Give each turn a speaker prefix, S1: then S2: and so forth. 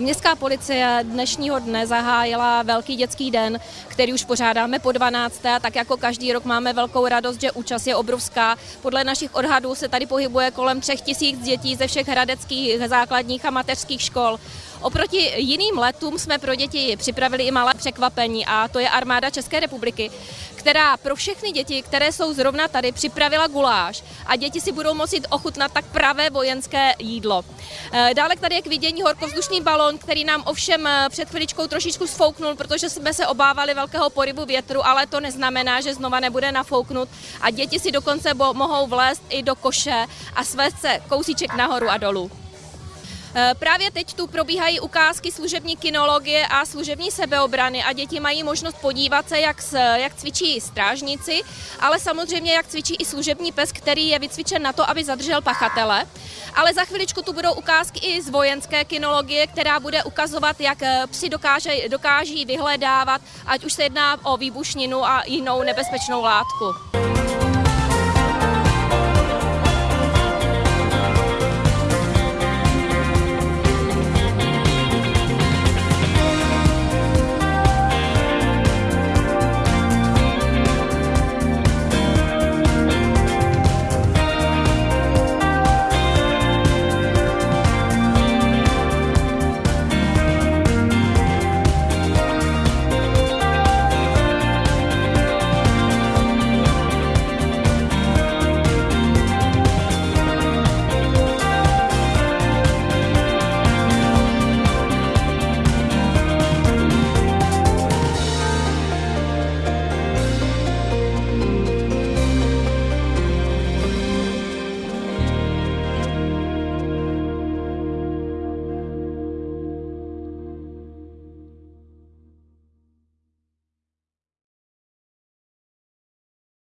S1: Městská policie dnešního dne zahájila velký dětský den, který už pořádáme po 12. Tak jako každý rok máme velkou radost, že účast je obrovská. Podle našich odhadů se tady pohybuje kolem 3 tisíc dětí ze všech hradeckých základních a mateřských škol. Oproti jiným letům jsme pro děti připravili i malé překvapení a to je armáda České republiky, která pro všechny děti, které jsou zrovna tady, připravila guláš a děti si budou moci ochutnat tak pravé vojenské jídlo. Eh, dále tady je k vidění horkovzdušný balon, který nám ovšem eh, před chviličkou trošičku sfouknul, protože jsme se obávali velkého porybu větru, ale to neznamená, že znova nebude nafouknut a děti si dokonce mohou vlézt i do koše a svést se kousíček nahoru a dolů. Eh, právě teď tu probíhají ukázky služební kinologie a služební sebeobrany a děti mají možnost podívat se, jak, jak cvičí strážníci, ale samozřejmě jak cvičí i služební pes, který je vycvičen na to, aby zadržel pachatele. Ale za chviličku tu budou ukázky i z vojenské kinologie, která bude ukazovat, jak eh, psi dokáže, dokáží vyhledávat, ať už se jedná o výbušninu a jinou nebezpečnou látku.